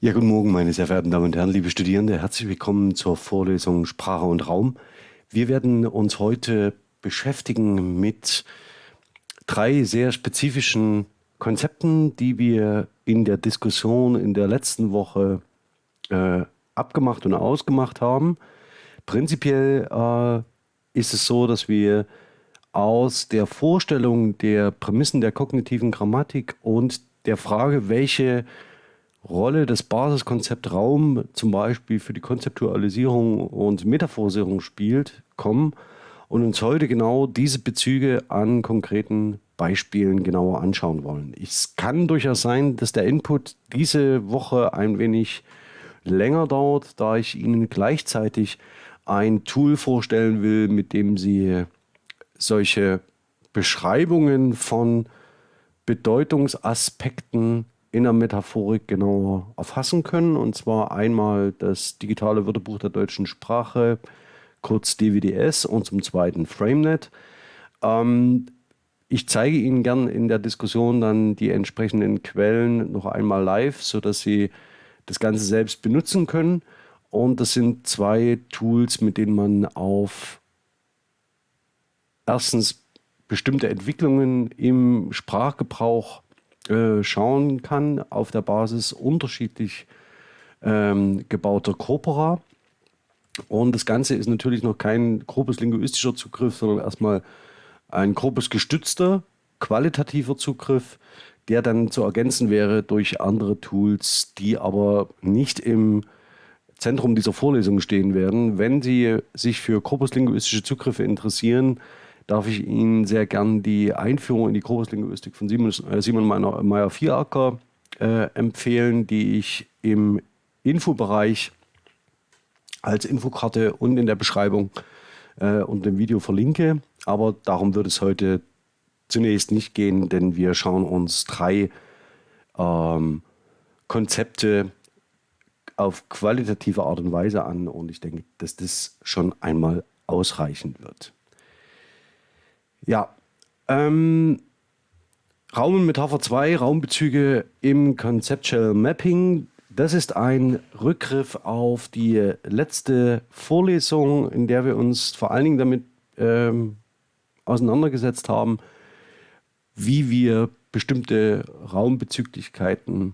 Ja, guten Morgen, meine sehr verehrten Damen und Herren, liebe Studierende. Herzlich willkommen zur Vorlesung Sprache und Raum. Wir werden uns heute beschäftigen mit drei sehr spezifischen Konzepten, die wir in der Diskussion in der letzten Woche äh, abgemacht und ausgemacht haben. Prinzipiell äh, ist es so, dass wir aus der Vorstellung der Prämissen der kognitiven Grammatik und der Frage, welche Rolle das Basiskonzept Raum zum Beispiel für die Konzeptualisierung und Metaphorisierung spielt, kommen und uns heute genau diese Bezüge an konkreten Beispielen genauer anschauen wollen. Es kann durchaus sein, dass der Input diese Woche ein wenig länger dauert, da ich Ihnen gleichzeitig ein Tool vorstellen will, mit dem Sie solche Beschreibungen von Bedeutungsaspekten in der Metaphorik genauer erfassen können. Und zwar einmal das digitale Wörterbuch der deutschen Sprache, kurz DWDS, und zum zweiten FrameNet. Ähm, ich zeige Ihnen gern in der Diskussion dann die entsprechenden Quellen noch einmal live, sodass Sie das Ganze selbst benutzen können. Und das sind zwei Tools, mit denen man auf erstens bestimmte Entwicklungen im Sprachgebrauch äh, schauen kann auf der Basis unterschiedlich ähm, gebauter Corpora. Und das Ganze ist natürlich noch kein grobes linguistischer Zugriff, sondern erstmal ein grobes gestützter, qualitativer Zugriff, der dann zu ergänzen wäre durch andere Tools, die aber nicht im Zentrum dieser Vorlesung stehen werden. Wenn Sie sich für korpuslinguistische Zugriffe interessieren, darf ich Ihnen sehr gern die Einführung in die Korpuslinguistik von Simon, äh, Simon Meyer-Vieracker äh, empfehlen, die ich im Infobereich als Infokarte und in der Beschreibung äh, und dem Video verlinke. Aber darum wird es heute zunächst nicht gehen, denn wir schauen uns drei ähm, Konzepte auf qualitative Art und Weise an und ich denke, dass das schon einmal ausreichen wird. Ja, ähm, Raum und Metapher 2, Raumbezüge im Conceptual Mapping. Das ist ein Rückgriff auf die letzte Vorlesung, in der wir uns vor allen Dingen damit ähm, auseinandergesetzt haben, wie wir bestimmte Raumbezüglichkeiten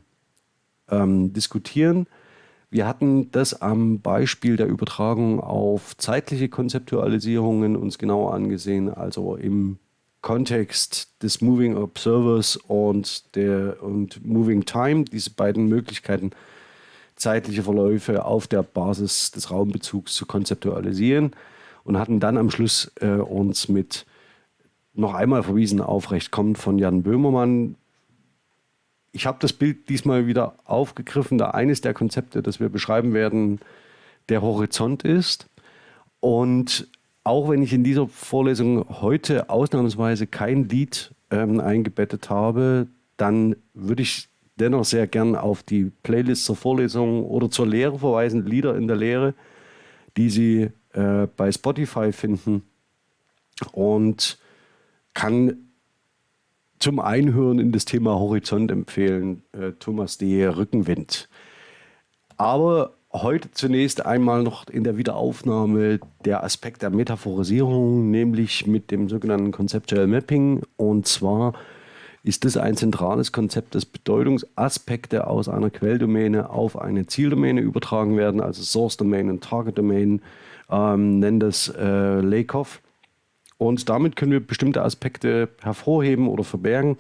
ähm, diskutieren. Wir hatten das am Beispiel der Übertragung auf zeitliche Konzeptualisierungen uns genauer angesehen, also im Kontext des Moving Observers und der und Moving Time, diese beiden Möglichkeiten, zeitliche Verläufe auf der Basis des Raumbezugs zu konzeptualisieren und hatten dann am Schluss äh, uns mit noch einmal verwiesen auf Recht kommt von Jan Böhmermann, ich habe das Bild diesmal wieder aufgegriffen, da eines der Konzepte, das wir beschreiben werden, der Horizont ist. Und auch wenn ich in dieser Vorlesung heute ausnahmsweise kein Lied ähm, eingebettet habe, dann würde ich dennoch sehr gern auf die Playlist zur Vorlesung oder zur Lehre verweisen, Lieder in der Lehre, die Sie äh, bei Spotify finden und kann zum Einhören in das Thema Horizont empfehlen, äh, Thomas D. Rückenwind. Aber heute zunächst einmal noch in der Wiederaufnahme der Aspekt der Metaphorisierung, nämlich mit dem sogenannten Conceptual Mapping. Und zwar ist das ein zentrales Konzept, dass Bedeutungsaspekte aus einer Quelldomäne auf eine Zieldomäne übertragen werden, also Source Domain und Target Domain, ähm, nennt das äh, Lakoff. Und damit können wir bestimmte Aspekte hervorheben oder verbergen.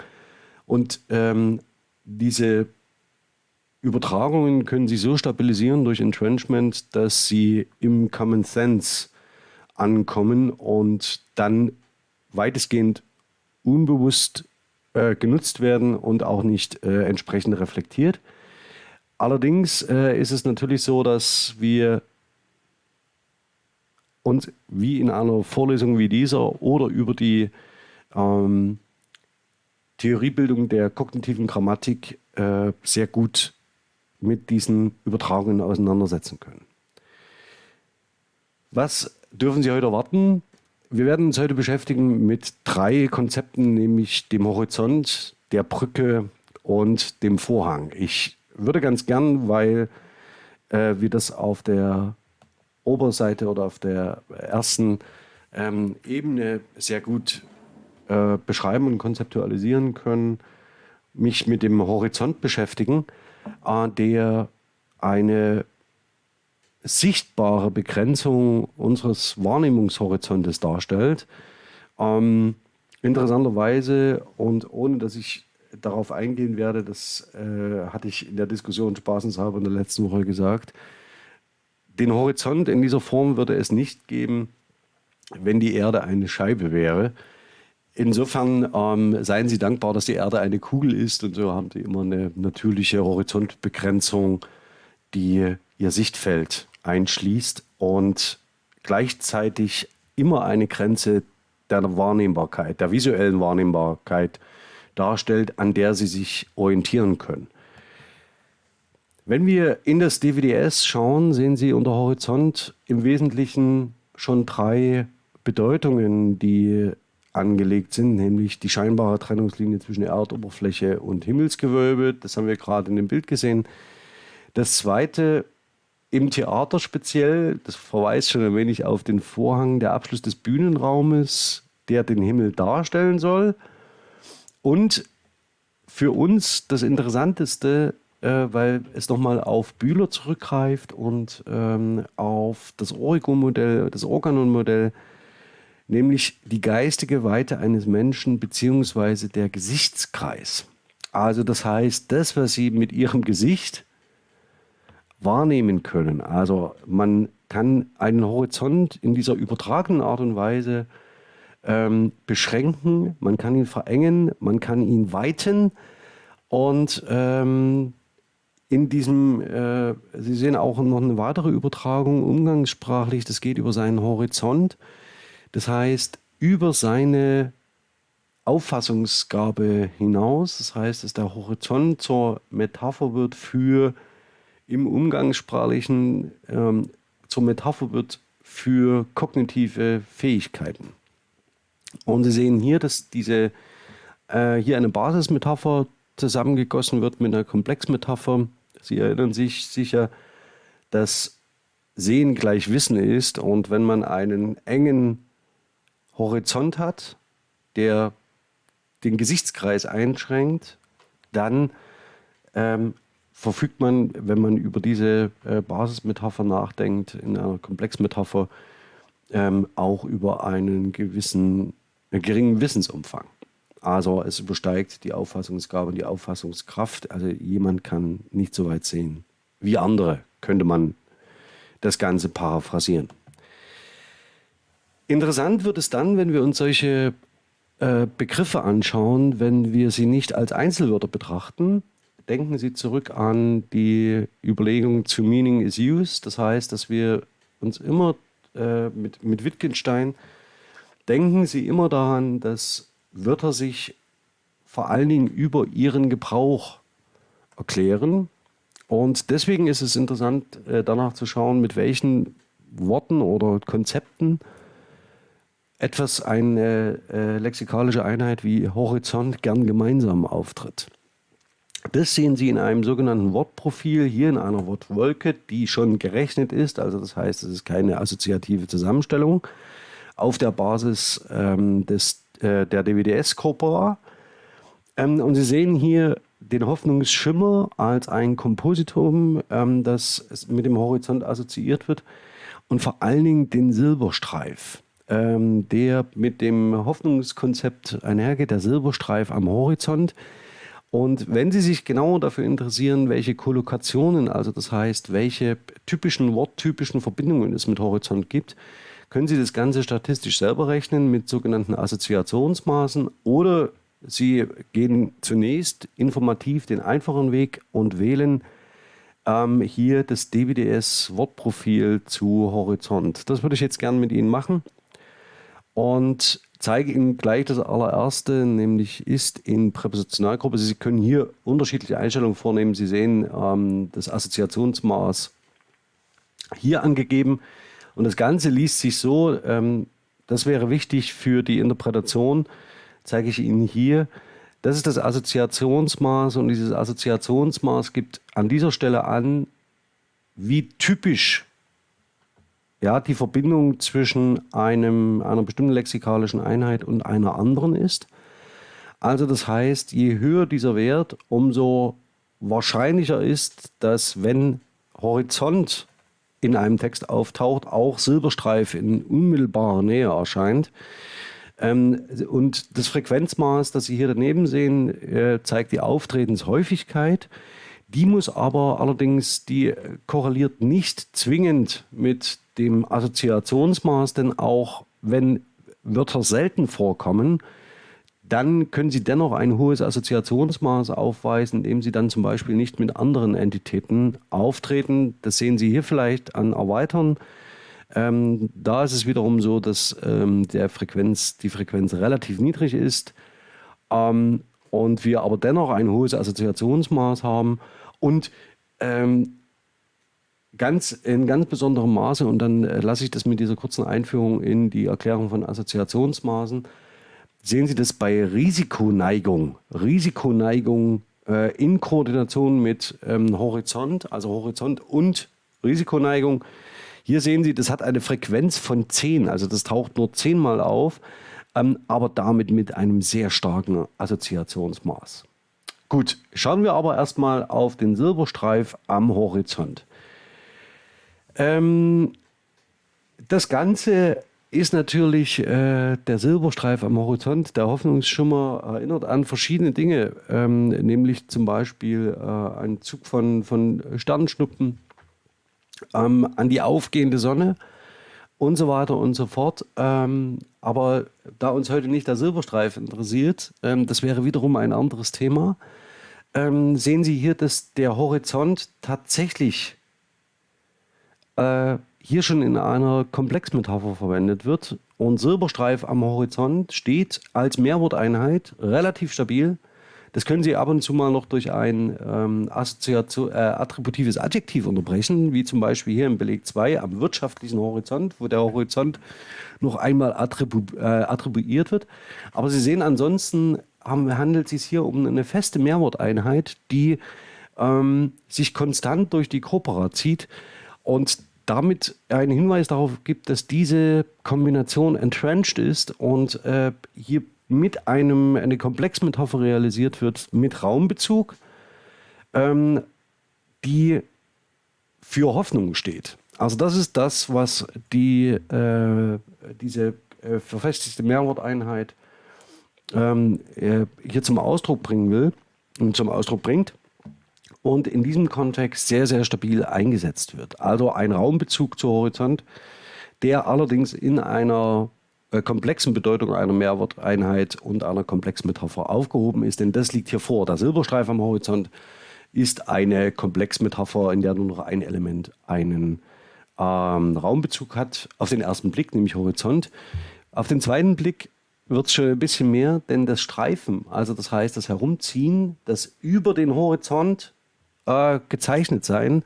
Und ähm, diese Übertragungen können Sie so stabilisieren durch Entrenchment, dass sie im Common Sense ankommen und dann weitestgehend unbewusst äh, genutzt werden und auch nicht äh, entsprechend reflektiert. Allerdings äh, ist es natürlich so, dass wir und wie in einer Vorlesung wie dieser oder über die ähm, Theoriebildung der kognitiven Grammatik äh, sehr gut mit diesen Übertragungen auseinandersetzen können. Was dürfen Sie heute erwarten? Wir werden uns heute beschäftigen mit drei Konzepten, nämlich dem Horizont, der Brücke und dem Vorhang. Ich würde ganz gern, weil äh, wir das auf der Oberseite oder auf der ersten ähm, Ebene sehr gut äh, beschreiben und konzeptualisieren können, mich mit dem Horizont beschäftigen, äh, der eine sichtbare Begrenzung unseres Wahrnehmungshorizontes darstellt. Ähm, interessanterweise und ohne dass ich darauf eingehen werde, das äh, hatte ich in der Diskussion spaßenshalber in der letzten Woche gesagt, den Horizont in dieser Form würde es nicht geben, wenn die Erde eine Scheibe wäre. Insofern ähm, seien Sie dankbar, dass die Erde eine Kugel ist und so haben Sie immer eine natürliche Horizontbegrenzung, die Ihr Sichtfeld einschließt und gleichzeitig immer eine Grenze der Wahrnehmbarkeit, der visuellen Wahrnehmbarkeit darstellt, an der Sie sich orientieren können. Wenn wir in das DVDS schauen, sehen Sie unter Horizont im Wesentlichen schon drei Bedeutungen, die angelegt sind, nämlich die scheinbare Trennungslinie zwischen Erdoberfläche und Himmelsgewölbe. Das haben wir gerade in dem Bild gesehen. Das zweite im Theater speziell, das verweist schon ein wenig auf den Vorhang, der Abschluss des Bühnenraumes, der den Himmel darstellen soll. Und für uns das Interessanteste äh, weil es nochmal auf Bühler zurückgreift und ähm, auf das Origo-Modell, das Organon-Modell, nämlich die geistige Weite eines Menschen beziehungsweise der Gesichtskreis. Also das heißt, das, was Sie mit Ihrem Gesicht wahrnehmen können. Also man kann einen Horizont in dieser übertragenen Art und Weise ähm, beschränken, man kann ihn verengen, man kann ihn weiten und ähm, in diesem, äh, Sie sehen auch noch eine weitere Übertragung umgangssprachlich, das geht über seinen Horizont. Das heißt, über seine Auffassungsgabe hinaus. Das heißt, dass der Horizont zur Metapher wird für im Umgangssprachlichen ähm, zur Metapher wird für kognitive Fähigkeiten. Und Sie sehen hier, dass diese äh, hier eine Basismetapher zusammengegossen wird mit einer Komplexmetapher, Sie erinnern sich sicher, dass Sehen gleich Wissen ist und wenn man einen engen Horizont hat, der den Gesichtskreis einschränkt, dann ähm, verfügt man, wenn man über diese äh, Basismetapher nachdenkt, in einer Komplexmetapher, ähm, auch über einen gewissen, äh, geringen Wissensumfang. Also es übersteigt die Auffassungsgabe und die Auffassungskraft. Also jemand kann nicht so weit sehen wie andere, könnte man das Ganze paraphrasieren. Interessant wird es dann, wenn wir uns solche äh, Begriffe anschauen, wenn wir sie nicht als Einzelwörter betrachten. Denken Sie zurück an die Überlegung zu Meaning is Use. Das heißt, dass wir uns immer äh, mit, mit Wittgenstein denken Sie immer daran, dass Wörter sich vor allen Dingen über ihren Gebrauch erklären. Und deswegen ist es interessant, äh, danach zu schauen, mit welchen Worten oder Konzepten etwas eine äh, lexikalische Einheit wie Horizont gern gemeinsam auftritt. Das sehen Sie in einem sogenannten Wortprofil, hier in einer Wortwolke, die schon gerechnet ist. Also das heißt, es ist keine assoziative Zusammenstellung auf der Basis ähm, des äh, der DWDS-Corpora. Ähm, und Sie sehen hier den Hoffnungsschimmer als ein Kompositum, ähm, das mit dem Horizont assoziiert wird und vor allen Dingen den Silberstreif, ähm, der mit dem Hoffnungskonzept einhergeht, der Silberstreif am Horizont. Und wenn Sie sich genauer dafür interessieren, welche Kollokationen, also das heißt, welche typischen worttypischen Verbindungen es mit Horizont gibt, können Sie das Ganze statistisch selber rechnen mit sogenannten Assoziationsmaßen oder Sie gehen zunächst informativ den einfachen Weg und wählen ähm, hier das DWDS-Wortprofil zu Horizont. Das würde ich jetzt gerne mit Ihnen machen und zeige Ihnen gleich das allererste, nämlich ist in Präpositionalgruppe. Sie können hier unterschiedliche Einstellungen vornehmen. Sie sehen ähm, das Assoziationsmaß hier angegeben. Und das Ganze liest sich so, ähm, das wäre wichtig für die Interpretation, zeige ich Ihnen hier, Das ist das Assoziationsmaß und dieses Assoziationsmaß gibt an dieser Stelle an, wie typisch ja, die Verbindung zwischen einem, einer bestimmten lexikalischen Einheit und einer anderen ist. Also das heißt, je höher dieser Wert, umso wahrscheinlicher ist, dass wenn Horizont in einem Text auftaucht, auch Silberstreif in unmittelbarer Nähe erscheint. Ähm, und das Frequenzmaß, das Sie hier daneben sehen, äh, zeigt die Auftretenshäufigkeit. Die muss aber allerdings, die korreliert nicht zwingend mit dem Assoziationsmaß, denn auch wenn Wörter selten vorkommen, dann können Sie dennoch ein hohes Assoziationsmaß aufweisen, indem Sie dann zum Beispiel nicht mit anderen Entitäten auftreten. Das sehen Sie hier vielleicht an Erweitern. Ähm, da ist es wiederum so, dass ähm, der Frequenz, die Frequenz relativ niedrig ist ähm, und wir aber dennoch ein hohes Assoziationsmaß haben und ähm, ganz, in ganz besonderem Maße, und dann äh, lasse ich das mit dieser kurzen Einführung in die Erklärung von Assoziationsmaßen, sehen Sie das bei Risikoneigung. Risikoneigung äh, in Koordination mit ähm, Horizont, also Horizont und Risikoneigung. Hier sehen Sie, das hat eine Frequenz von 10, also das taucht nur 10 Mal auf, ähm, aber damit mit einem sehr starken Assoziationsmaß. Gut, schauen wir aber erstmal auf den Silberstreif am Horizont. Ähm, das Ganze ist natürlich äh, der Silberstreif am Horizont, der Hoffnungsschimmer, erinnert an verschiedene Dinge, ähm, nämlich zum Beispiel äh, einen Zug von, von Sternschnuppen, ähm, an die aufgehende Sonne und so weiter und so fort. Ähm, aber da uns heute nicht der Silberstreif interessiert, ähm, das wäre wiederum ein anderes Thema, ähm, sehen Sie hier, dass der Horizont tatsächlich äh, hier schon in einer Komplexmetapher verwendet wird. Und Silberstreif am Horizont steht als Mehrworteinheit relativ stabil. Das können Sie ab und zu mal noch durch ein ähm, äh, attributives Adjektiv unterbrechen, wie zum Beispiel hier im Beleg 2 am wirtschaftlichen Horizont, wo der Horizont noch einmal attribu äh, attribuiert wird. Aber Sie sehen ansonsten, haben, handelt es sich hier um eine feste Mehrworteinheit, die ähm, sich konstant durch die Corpora zieht. Und damit einen Hinweis darauf gibt, dass diese Kombination entrenched ist und äh, hier mit einem eine Komplexmetapher realisiert wird mit Raumbezug, ähm, die für Hoffnung steht. Also das ist das, was die, äh, diese äh, verfestigte Mehrworteinheit ähm, äh, hier zum Ausdruck bringen will und zum Ausdruck bringt und in diesem Kontext sehr, sehr stabil eingesetzt wird. Also ein Raumbezug zu Horizont, der allerdings in einer äh, komplexen Bedeutung einer Mehrworteinheit und einer Komplexmetapher aufgehoben ist, denn das liegt hier vor. Der Silberstreif am Horizont ist eine Komplexmetapher, in der nur noch ein Element einen ähm, Raumbezug hat, auf den ersten Blick, nämlich Horizont. Auf den zweiten Blick wird es schon ein bisschen mehr, denn das Streifen, also das heißt das Herumziehen, das über den Horizont äh, gezeichnet sein,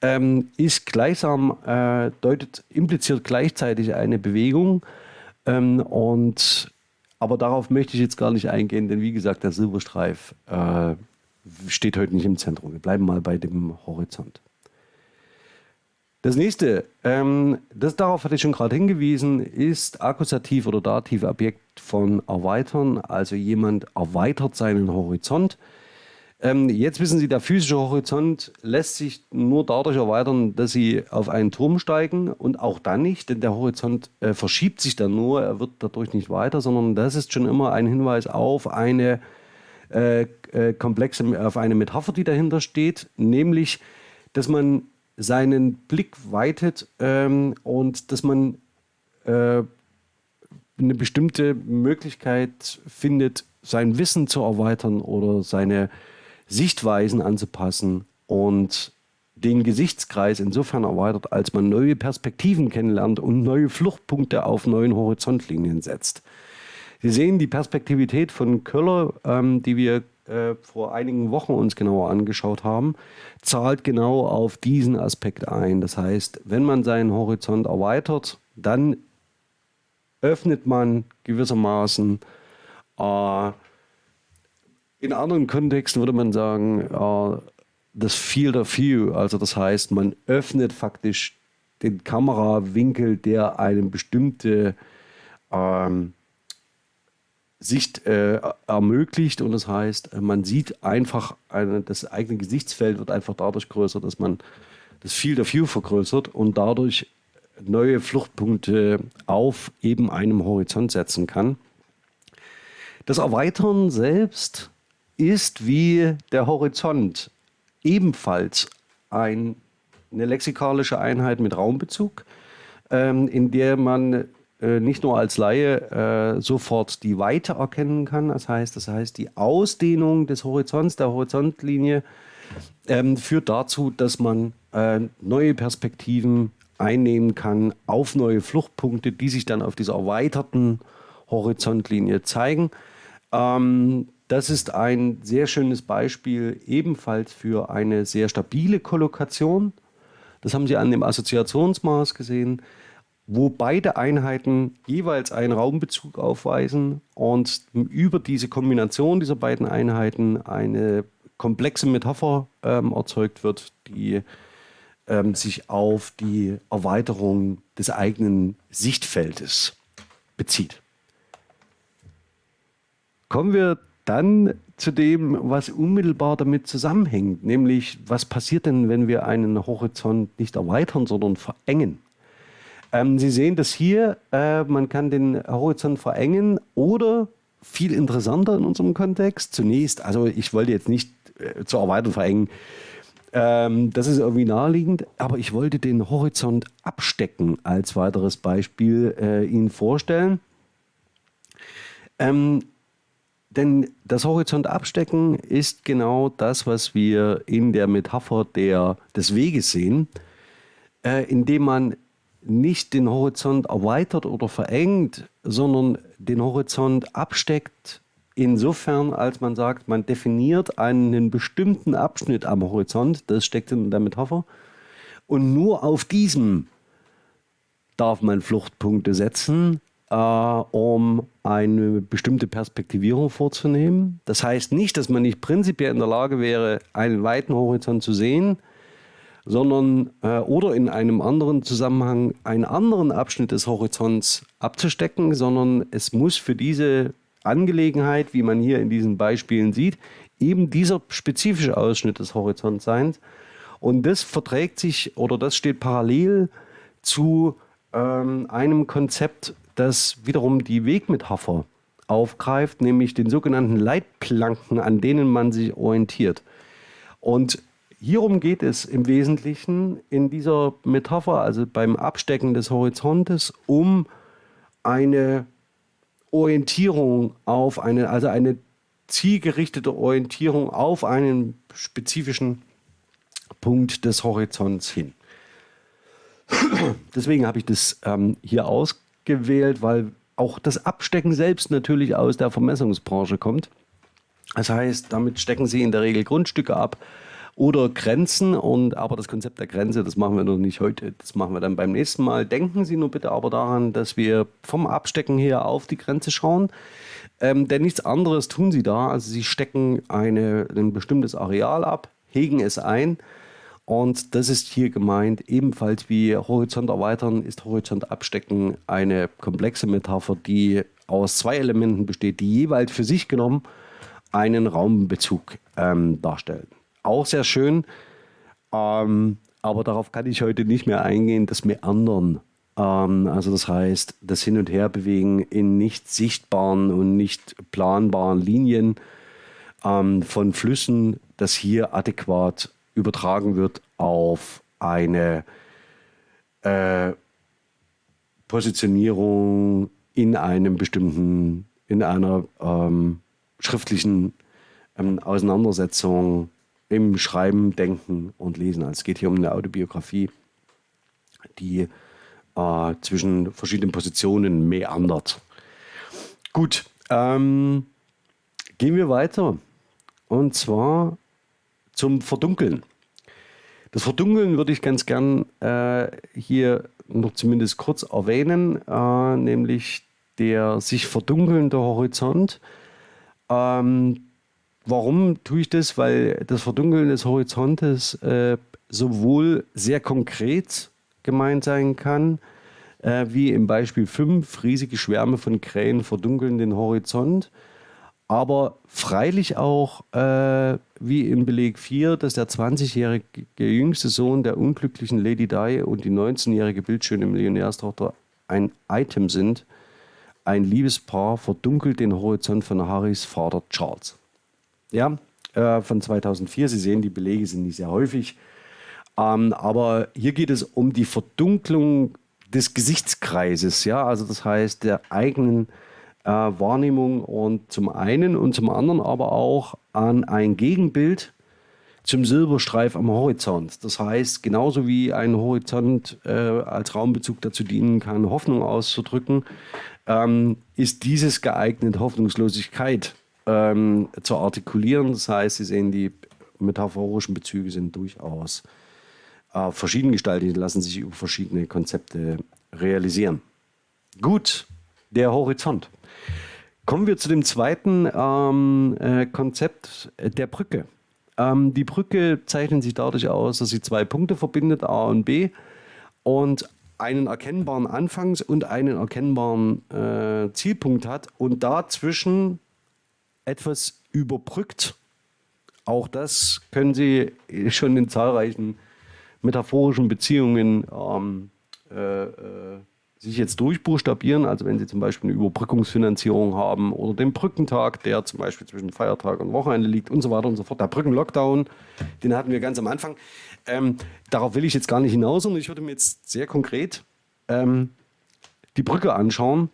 ähm, ist gleichsam, äh, deutet, impliziert gleichzeitig eine Bewegung. Ähm, und, aber darauf möchte ich jetzt gar nicht eingehen, denn wie gesagt, der Silberstreif äh, steht heute nicht im Zentrum. Wir bleiben mal bei dem Horizont. Das nächste, ähm, das, darauf hatte ich schon gerade hingewiesen, ist Akkusativ oder Dativ Objekt von erweitern. Also jemand erweitert seinen Horizont. Ähm, jetzt wissen Sie, der physische Horizont lässt sich nur dadurch erweitern, dass Sie auf einen Turm steigen und auch dann nicht, denn der Horizont äh, verschiebt sich dann nur, er wird dadurch nicht weiter, sondern das ist schon immer ein Hinweis auf eine äh, äh, komplexe, auf eine Metapher, die dahinter steht, nämlich, dass man seinen Blick weitet ähm, und dass man äh, eine bestimmte Möglichkeit findet, sein Wissen zu erweitern oder seine Sichtweisen anzupassen und den Gesichtskreis insofern erweitert, als man neue Perspektiven kennenlernt und neue Fluchtpunkte auf neuen Horizontlinien setzt. Sie sehen die Perspektivität von Köller, ähm, die wir äh, vor einigen Wochen uns genauer angeschaut haben, zahlt genau auf diesen Aspekt ein. Das heißt, wenn man seinen Horizont erweitert, dann öffnet man gewissermaßen äh, In anderen Kontexten würde man sagen, äh, das Field of View, also das heißt, man öffnet faktisch den Kamerawinkel, der eine bestimmte ähm, Sicht äh, ermöglicht und das heißt, man sieht einfach, eine, das eigene Gesichtsfeld wird einfach dadurch größer, dass man das Field of View vergrößert und dadurch neue Fluchtpunkte auf eben einem Horizont setzen kann. Das Erweitern selbst ist wie der Horizont ebenfalls ein, eine lexikalische Einheit mit Raumbezug, ähm, in der man äh, nicht nur als Laie äh, sofort die Weite erkennen kann, das heißt, das heißt die Ausdehnung des Horizonts, der Horizontlinie, ähm, führt dazu, dass man äh, neue Perspektiven einnehmen kann auf neue Fluchtpunkte, die sich dann auf dieser erweiterten Horizontlinie zeigen. Ähm, das ist ein sehr schönes Beispiel ebenfalls für eine sehr stabile Kollokation. Das haben Sie an dem Assoziationsmaß gesehen wo beide Einheiten jeweils einen Raumbezug aufweisen und über diese Kombination dieser beiden Einheiten eine komplexe Metapher ähm, erzeugt wird, die ähm, sich auf die Erweiterung des eigenen Sichtfeldes bezieht. Kommen wir dann zu dem, was unmittelbar damit zusammenhängt, nämlich was passiert denn, wenn wir einen Horizont nicht erweitern, sondern verengen? Ähm, Sie sehen das hier, äh, man kann den Horizont verengen oder viel interessanter in unserem Kontext. Zunächst, also ich wollte jetzt nicht äh, zur Erweiterung verengen, ähm, das ist irgendwie naheliegend, aber ich wollte den Horizont abstecken als weiteres Beispiel äh, Ihnen vorstellen. Ähm, denn das Horizont abstecken ist genau das, was wir in der Metapher der, des Weges sehen, äh, indem man nicht den Horizont erweitert oder verengt, sondern den Horizont absteckt, insofern, als man sagt, man definiert einen bestimmten Abschnitt am Horizont, das steckt in der Metapher, und nur auf diesem darf man Fluchtpunkte setzen, äh, um eine bestimmte Perspektivierung vorzunehmen. Das heißt nicht, dass man nicht prinzipiell in der Lage wäre, einen weiten Horizont zu sehen, sondern äh, oder in einem anderen Zusammenhang einen anderen Abschnitt des Horizonts abzustecken, sondern es muss für diese Angelegenheit, wie man hier in diesen Beispielen sieht, eben dieser spezifische Ausschnitt des Horizonts sein. Und das verträgt sich oder das steht parallel zu ähm, einem Konzept, das wiederum die Wegmetapher aufgreift, nämlich den sogenannten Leitplanken, an denen man sich orientiert. Und Hierum geht es im Wesentlichen in dieser Metapher, also beim Abstecken des Horizontes, um eine Orientierung auf eine, also eine zielgerichtete Orientierung auf einen spezifischen Punkt des Horizonts hin. Deswegen habe ich das ähm, hier ausgewählt, weil auch das Abstecken selbst natürlich aus der Vermessungsbranche kommt. Das heißt, damit stecken Sie in der Regel Grundstücke ab, oder Grenzen. Und aber das Konzept der Grenze, das machen wir noch nicht heute, das machen wir dann beim nächsten Mal. Denken Sie nur bitte aber daran, dass wir vom Abstecken her auf die Grenze schauen. Ähm, denn nichts anderes tun Sie da. Also Sie stecken eine, ein bestimmtes Areal ab, hegen es ein. Und das ist hier gemeint, ebenfalls wie Horizont erweitern, ist Horizont abstecken eine komplexe Metapher, die aus zwei Elementen besteht, die jeweils für sich genommen einen Raumbezug ähm, darstellen auch sehr schön. Ähm, aber darauf kann ich heute nicht mehr eingehen, das Meandern. Ähm, also das heißt, das Hin- und Herbewegen in nicht sichtbaren und nicht planbaren Linien ähm, von Flüssen, das hier adäquat übertragen wird auf eine äh, Positionierung in einem bestimmten, in einer ähm, schriftlichen ähm, Auseinandersetzung im Schreiben, Denken und Lesen. Also es geht hier um eine Autobiografie, die äh, zwischen verschiedenen Positionen meandert. Gut, ähm, gehen wir weiter. Und zwar zum Verdunkeln. Das Verdunkeln würde ich ganz gern äh, hier noch zumindest kurz erwähnen, äh, nämlich der sich verdunkelnde Horizont. Ähm, warum tue ich das? Weil das Verdunkeln des Horizontes äh, sowohl sehr konkret gemeint sein kann, äh, wie im Beispiel 5, riesige Schwärme von Krähen verdunkeln den Horizont, aber freilich auch äh, wie im Beleg 4, dass der 20-jährige jüngste Sohn der unglücklichen Lady Di und die 19-jährige bildschöne Millionärstochter ein Item sind. Ein Liebespaar verdunkelt den Horizont von Harrys Vater Charles. Ja, äh, von 2004. Sie sehen, die Belege sind nicht sehr häufig. Ähm, aber hier geht es um die Verdunklung des Gesichtskreises, ja, also das heißt der eigenen äh, Wahrnehmung und zum einen und zum anderen aber auch an ein Gegenbild zum Silberstreif am Horizont. Das heißt, genauso wie ein Horizont äh, als Raumbezug dazu dienen kann, Hoffnung auszudrücken, ähm, ist dieses geeignet, Hoffnungslosigkeit ähm, zu artikulieren. Das heißt, Sie sehen, die metaphorischen Bezüge sind durchaus äh, verschieden gestaltet, lassen sich über verschiedene Konzepte realisieren. Gut, der Horizont. Kommen wir zu dem zweiten ähm, äh, Konzept der Brücke. Ähm, die Brücke zeichnet sich dadurch aus, dass sie zwei Punkte verbindet, A und B, und einen erkennbaren Anfangs- und einen erkennbaren äh, Zielpunkt hat und dazwischen etwas überbrückt. Auch das können Sie schon in zahlreichen metaphorischen Beziehungen ähm, äh, äh, sich jetzt durchbuchstabieren. Also wenn Sie zum Beispiel eine Überbrückungsfinanzierung haben oder den Brückentag, der zum Beispiel zwischen Feiertag und Wochenende liegt und so weiter und so fort. Der Brückenlockdown, den hatten wir ganz am Anfang. Ähm, darauf will ich jetzt gar nicht hinaus, sondern ich würde mir jetzt sehr konkret ähm, die Brücke anschauen.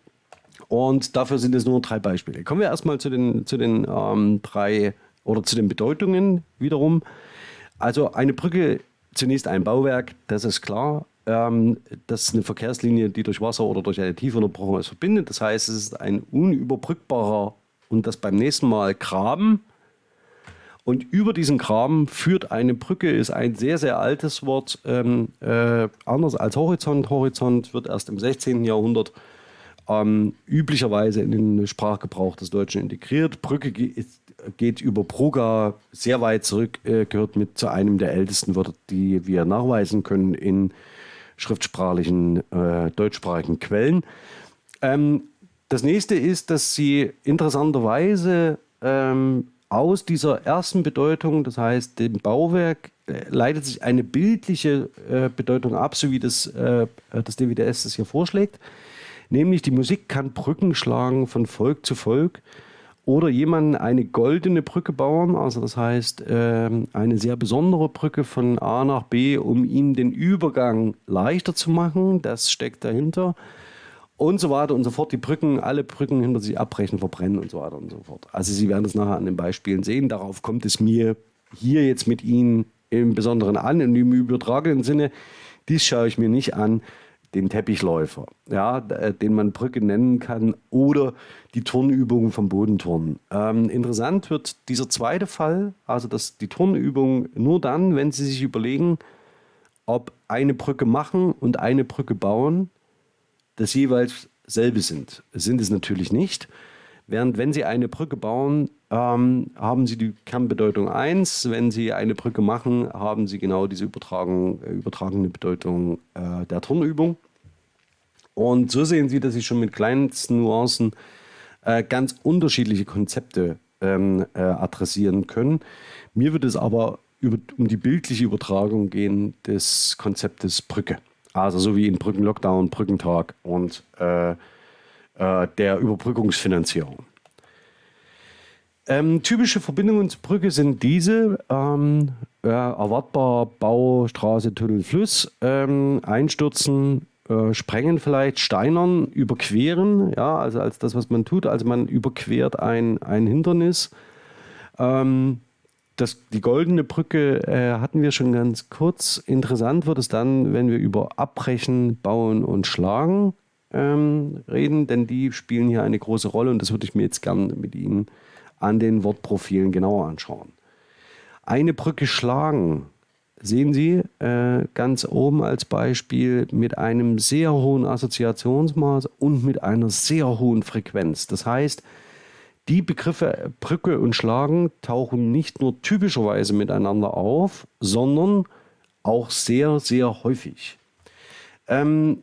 Und dafür sind es nur drei Beispiele. Kommen wir erstmal zu den, zu den ähm, drei oder zu den Bedeutungen wiederum. Also eine Brücke zunächst ein Bauwerk, das ist klar. Ähm, das ist eine Verkehrslinie, die durch Wasser oder durch eine Tiefunterbrechung ist verbindet. Das heißt, es ist ein unüberbrückbarer und das beim nächsten Mal Graben. Und über diesen Graben führt eine Brücke, ist ein sehr, sehr altes Wort, ähm, äh, anders als Horizont. Horizont wird erst im 16. Jahrhundert ähm, üblicherweise in den Sprachgebrauch des Deutschen integriert. Brücke ist geht über Bruga sehr weit zurück, äh, gehört mit zu einem der ältesten Wörter, die wir nachweisen können in schriftsprachlichen, äh, deutschsprachigen Quellen. Ähm, das nächste ist, dass sie interessanterweise ähm, aus dieser ersten Bedeutung, das heißt dem Bauwerk, äh, leitet sich eine bildliche äh, Bedeutung ab, so wie das, äh, das DWDS das hier vorschlägt. Nämlich die Musik kann Brücken schlagen von Volk zu Volk oder jemanden eine goldene Brücke bauen, also das heißt ähm, eine sehr besondere Brücke von A nach B, um ihm den Übergang leichter zu machen. Das steckt dahinter. Und so weiter und so fort. Die Brücken, alle Brücken hinter sich abbrechen, verbrennen und so weiter und so fort. Also Sie werden das nachher an den Beispielen sehen. Darauf kommt es mir hier jetzt mit Ihnen im Besonderen an, und im übertragenen Sinne. Dies schaue ich mir nicht an den Teppichläufer, ja, äh, den man Brücke nennen kann, oder die Turnübungen vom Bodenturnen. Ähm, interessant wird dieser zweite Fall, also dass die Turnübung nur dann, wenn Sie sich überlegen, ob eine Brücke machen und eine Brücke bauen, das jeweils selbe sind. Sind es natürlich nicht. Während wenn Sie eine Brücke bauen, ähm, haben Sie die Kernbedeutung 1. Wenn Sie eine Brücke machen, haben Sie genau diese äh, übertragene Bedeutung äh, der Turnübung. Und so sehen Sie, dass Sie schon mit kleinsten Nuancen äh, ganz unterschiedliche Konzepte ähm, äh, adressieren können. Mir wird es aber über, um die bildliche Übertragung gehen des Konzeptes Brücke. Also so wie in Brückenlockdown, Brückentag und äh, äh, der Überbrückungsfinanzierung. Ähm, typische Verbindungen zur Brücke sind diese: ähm, äh, erwartbar Bau, Straße, Tunnel, Fluss, ähm, Einstürzen, äh, sprengen vielleicht, steinern, überqueren, ja, also als das, was man tut. Also man überquert ein, ein Hindernis. Ähm, das, die goldene Brücke äh, hatten wir schon ganz kurz. Interessant wird es dann, wenn wir über Abbrechen, Bauen und Schlagen ähm, reden, denn die spielen hier eine große Rolle und das würde ich mir jetzt gerne mit Ihnen an den Wortprofilen genauer anschauen. Eine Brücke schlagen sehen Sie äh, ganz oben als Beispiel mit einem sehr hohen Assoziationsmaß und mit einer sehr hohen Frequenz. Das heißt, die Begriffe Brücke und Schlagen tauchen nicht nur typischerweise miteinander auf, sondern auch sehr, sehr häufig. Ähm,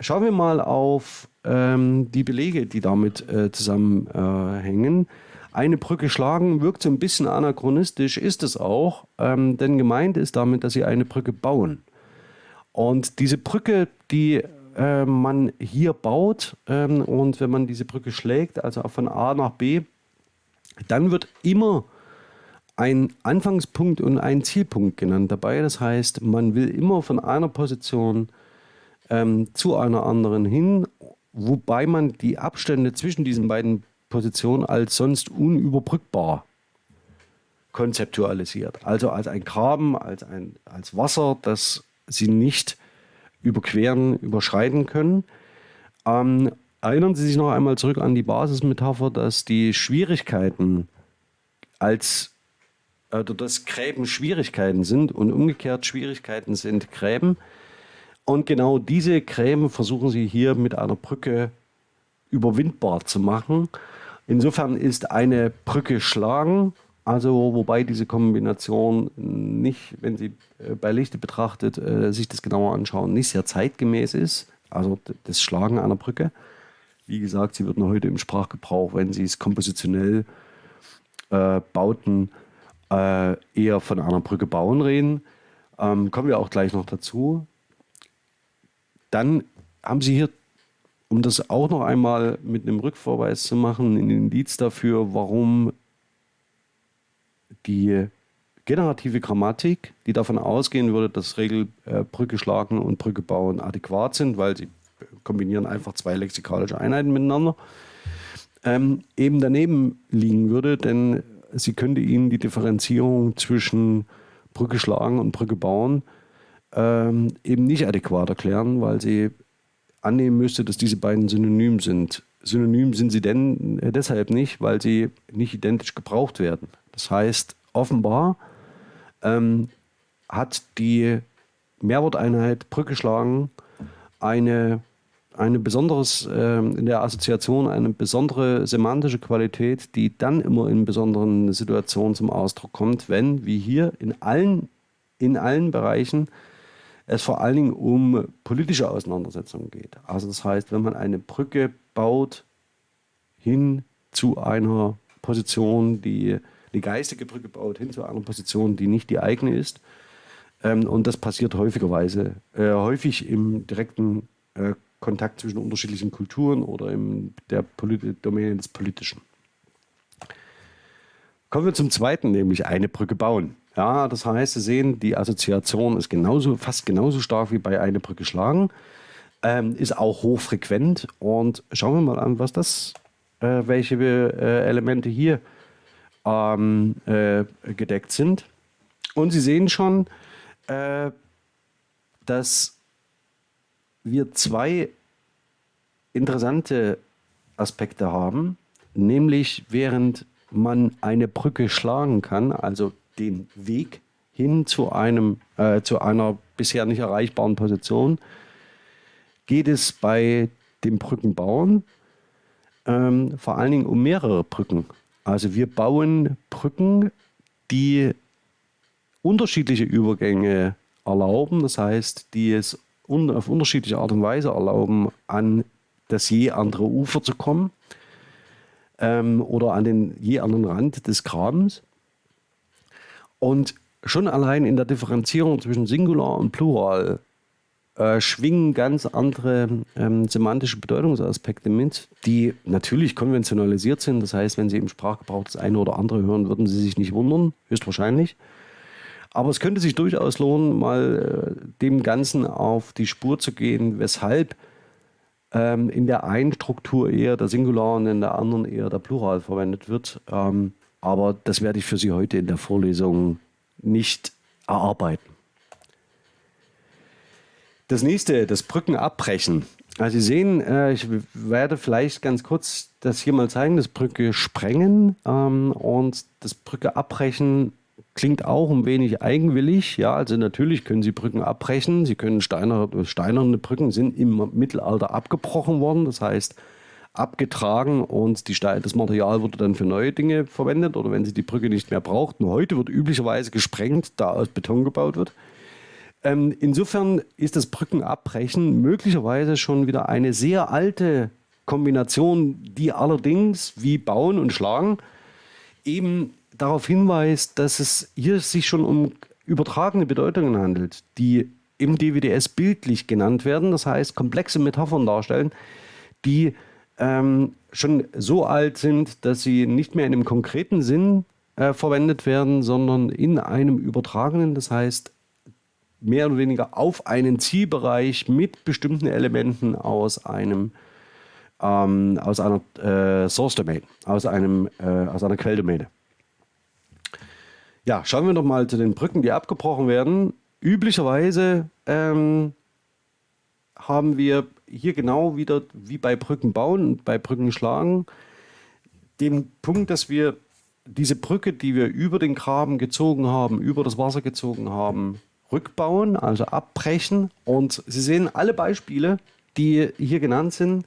schauen wir mal auf ähm, die Belege, die damit äh, zusammenhängen. Eine Brücke schlagen wirkt so ein bisschen anachronistisch, ist es auch, ähm, denn gemeint ist damit, dass sie eine Brücke bauen. Und diese Brücke, die äh, man hier baut ähm, und wenn man diese Brücke schlägt, also von A nach B, dann wird immer ein Anfangspunkt und ein Zielpunkt genannt dabei. Das heißt, man will immer von einer Position ähm, zu einer anderen hin, wobei man die Abstände zwischen diesen beiden Positionen als sonst unüberbrückbar konzeptualisiert. Also als ein Graben, als, ein, als Wasser, das sie nicht überqueren, überschreiten können. Ähm, erinnern Sie sich noch einmal zurück an die Basismetapher, dass die Schwierigkeiten als oder dass Gräben Schwierigkeiten sind und umgekehrt Schwierigkeiten sind Gräben. Und genau diese Gräben versuchen Sie hier mit einer Brücke überwindbar zu machen. Insofern ist eine Brücke schlagen, also wobei diese Kombination nicht, wenn Sie äh, bei Lichte betrachtet, äh, sich das genauer anschauen, nicht sehr zeitgemäß ist, also das Schlagen einer Brücke. Wie gesagt, sie wird heute im Sprachgebrauch, wenn Sie es kompositionell äh, bauten, äh, eher von einer Brücke bauen reden. Ähm, kommen wir auch gleich noch dazu. Dann haben Sie hier, um das auch noch einmal mit einem Rückverweis zu machen, ein Indiz dafür, warum die generative Grammatik, die davon ausgehen würde, dass Regel äh, schlagen und Brücke bauen adäquat sind, weil sie kombinieren einfach zwei lexikalische Einheiten miteinander, ähm, eben daneben liegen würde, denn sie könnte ihnen die Differenzierung zwischen Brücke schlagen und Brücke bauen ähm, eben nicht adäquat erklären, weil sie annehmen müsste, dass diese beiden synonym sind. Synonym sind sie denn äh, deshalb nicht, weil sie nicht identisch gebraucht werden. Das heißt, offenbar ähm, hat die Mehrworteinheit Brücke schlagen eine eine besonderes äh, in der Assoziation eine besondere semantische Qualität, die dann immer in besonderen Situationen zum Ausdruck kommt, wenn, wie hier, in allen, in allen Bereichen es vor allen Dingen um politische Auseinandersetzungen geht. Also das heißt, wenn man eine Brücke baut hin zu einer Position, die die geistige Brücke baut, hin zu einer Position, die nicht die eigene ist. Ähm, und das passiert häufigerweise, äh, häufig im direkten äh, Kontakt zwischen unterschiedlichen Kulturen oder in der Polit Domäne des Politischen. Kommen wir zum zweiten, nämlich eine Brücke bauen. Ja, das heißt, Sie sehen, die Assoziation ist genauso, fast genauso stark wie bei eine Brücke schlagen, ähm, ist auch hochfrequent. Und schauen wir mal an, was das, äh, welche äh, Elemente hier ähm, äh, gedeckt sind. Und Sie sehen schon, äh, dass wir zwei interessante Aspekte haben, nämlich während man eine Brücke schlagen kann, also den Weg hin zu, einem, äh, zu einer bisher nicht erreichbaren Position, geht es bei dem Brückenbauen ähm, vor allen Dingen um mehrere Brücken. Also wir bauen Brücken, die unterschiedliche Übergänge erlauben, das heißt, die es un auf unterschiedliche Art und Weise erlauben, an das je andere Ufer zu kommen ähm, oder an den je anderen Rand des Grabens. Und schon allein in der Differenzierung zwischen Singular und Plural äh, schwingen ganz andere ähm, semantische Bedeutungsaspekte mit, die natürlich konventionalisiert sind. Das heißt, wenn Sie im Sprachgebrauch das eine oder andere hören, würden Sie sich nicht wundern, höchstwahrscheinlich. Aber es könnte sich durchaus lohnen, mal äh, dem Ganzen auf die Spur zu gehen, weshalb ähm, in der einen Struktur eher der Singular und in der anderen eher der Plural verwendet wird. Ähm, aber das werde ich für Sie heute in der Vorlesung nicht erarbeiten. Das nächste, das Brückenabbrechen. Also Sie sehen, äh, ich werde vielleicht ganz kurz das hier mal zeigen, das Brücke sprengen ähm, und das Brücke abbrechen klingt auch ein wenig eigenwillig. Ja, also natürlich können Sie Brücken abbrechen. Sie können steinerne, steinerne Brücken sind im Mittelalter abgebrochen worden. Das heißt, abgetragen und die das Material wurde dann für neue Dinge verwendet oder wenn sie die Brücke nicht mehr braucht. Nur heute wird üblicherweise gesprengt, da aus Beton gebaut wird. Ähm, insofern ist das Brückenabbrechen möglicherweise schon wieder eine sehr alte Kombination, die allerdings wie Bauen und Schlagen eben darauf hinweist, dass es hier sich schon um übertragene Bedeutungen handelt, die im DWDS bildlich genannt werden, das heißt komplexe Metaphern darstellen, die ähm, schon so alt sind, dass sie nicht mehr in einem konkreten Sinn äh, verwendet werden, sondern in einem übertragenen, das heißt mehr oder weniger auf einen Zielbereich mit bestimmten Elementen aus einem ähm, aus einer äh, Source Domain, aus einem äh, aus einer Quelldomäne. Ja, schauen wir doch mal zu den Brücken, die abgebrochen werden. Üblicherweise ähm, haben wir hier genau wieder wie bei Brücken bauen und bei Brücken schlagen den Punkt, dass wir diese Brücke, die wir über den Graben gezogen haben, über das Wasser gezogen haben, rückbauen, also abbrechen. Und Sie sehen, alle Beispiele, die hier genannt sind,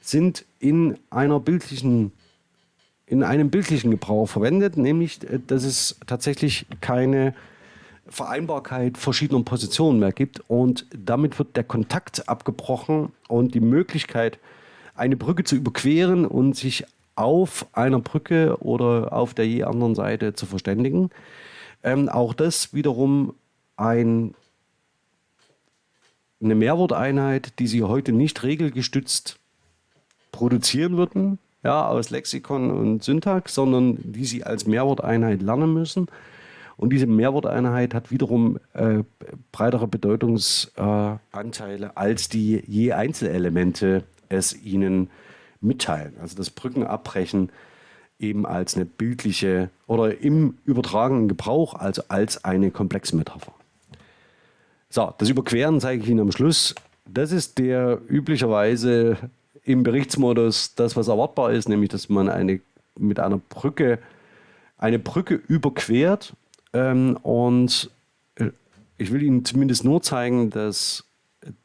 sind in einer bildlichen in einem bildlichen Gebrauch verwendet, nämlich dass es tatsächlich keine Vereinbarkeit verschiedener Positionen mehr gibt und damit wird der Kontakt abgebrochen und die Möglichkeit, eine Brücke zu überqueren und sich auf einer Brücke oder auf der je anderen Seite zu verständigen. Ähm, auch das wiederum ein, eine Mehrworteinheit, die Sie heute nicht regelgestützt produzieren würden, ja, aus Lexikon und Syntax, sondern die Sie als Mehrworteinheit lernen müssen. Und diese Mehrworteinheit hat wiederum äh, breitere Bedeutungsanteile, äh, als die je Einzelelemente es ihnen mitteilen. Also das Brückenabbrechen eben als eine bildliche oder im übertragenen Gebrauch, also als eine komplexe Metapher. So, das Überqueren zeige ich Ihnen am Schluss. Das ist der üblicherweise im Berichtsmodus das, was erwartbar ist, nämlich dass man eine, mit einer Brücke eine Brücke überquert ähm, und äh, ich will Ihnen zumindest nur zeigen, dass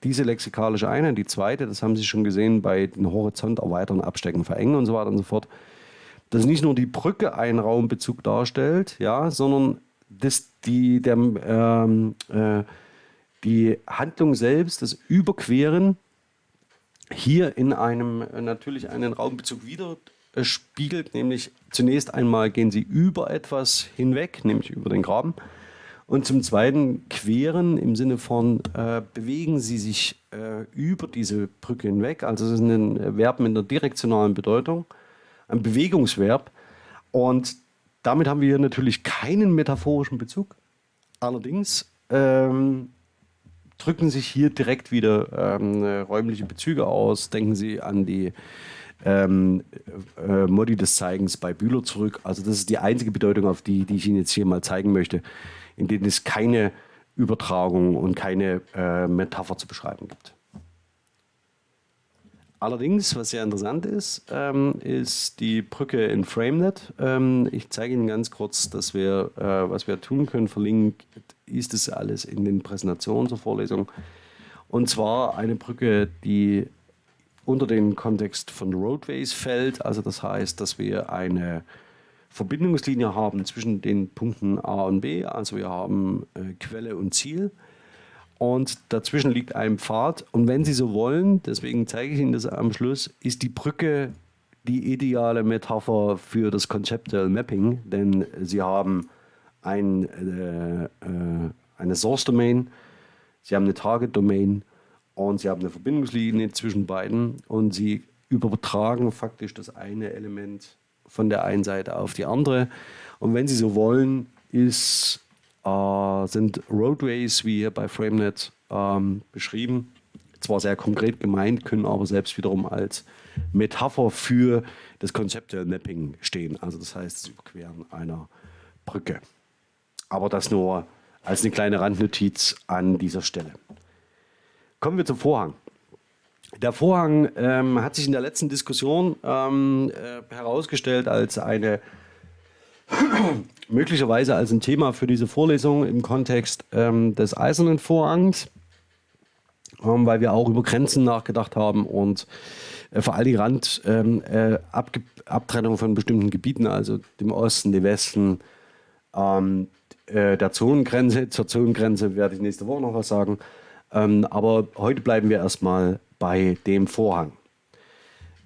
diese lexikalische Einheit, die zweite, das haben Sie schon gesehen bei den Horizont erweitern, abstecken, verengen und so weiter und so fort, dass nicht nur die Brücke einen Raumbezug darstellt, ja, sondern dass die, der, ähm, äh, die Handlung selbst, das Überqueren, hier in einem äh, natürlich einen Raumbezug wieder spiegelt, nämlich zunächst einmal gehen sie über etwas hinweg, nämlich über den Graben. Und zum Zweiten queren im Sinne von äh, bewegen sie sich äh, über diese Brücke hinweg. Also es ist ein Verb mit einer direktionalen Bedeutung, ein Bewegungsverb. Und damit haben wir hier natürlich keinen metaphorischen Bezug. Allerdings ähm, drücken sich hier direkt wieder ähm, räumliche Bezüge aus. Denken Sie an die ähm, äh, Modi des Zeigens bei Bühler zurück. Also das ist die einzige Bedeutung, auf die, die ich Ihnen jetzt hier mal zeigen möchte, in denen es keine Übertragung und keine äh, Metapher zu beschreiben gibt. Allerdings, was sehr interessant ist, ähm, ist die Brücke in FrameNet. Ähm, ich zeige Ihnen ganz kurz, dass wir, äh, was wir tun können. Verlinkt ist es alles in den Präsentationen zur Vorlesung. Und zwar eine Brücke, die unter den Kontext von Roadways fällt. Also das heißt, dass wir eine Verbindungslinie haben zwischen den Punkten A und B. Also wir haben äh, Quelle und Ziel. Und dazwischen liegt ein Pfad. Und wenn Sie so wollen, deswegen zeige ich Ihnen das am Schluss, ist die Brücke die ideale Metapher für das Conceptual Mapping. Denn Sie haben ein, äh, äh, eine Source Domain, Sie haben eine Target Domain und Sie haben eine Verbindungslinie zwischen beiden und Sie übertragen faktisch das eine Element von der einen Seite auf die andere. Und wenn Sie so wollen, ist, äh, sind Roadways, wie hier bei FrameNet ähm, beschrieben, zwar sehr konkret gemeint, können aber selbst wiederum als Metapher für das Conceptual Mapping stehen. Also das heißt, das Überqueren einer Brücke. Aber das nur als eine kleine Randnotiz an dieser Stelle. Kommen wir zum Vorhang. Der Vorhang ähm, hat sich in der letzten Diskussion ähm, äh, herausgestellt als eine möglicherweise als ein Thema für diese Vorlesung im Kontext ähm, des eisernen Vorhangs. ähm, weil wir auch über Grenzen nachgedacht haben und äh, vor allem die Randabtrennung ähm, äh, von bestimmten Gebieten, also dem Osten, dem Westen, ähm, äh, der Zonengrenze. Zur Zonengrenze werde ich nächste Woche noch was sagen. Ähm, aber heute bleiben wir erstmal bei dem Vorhang.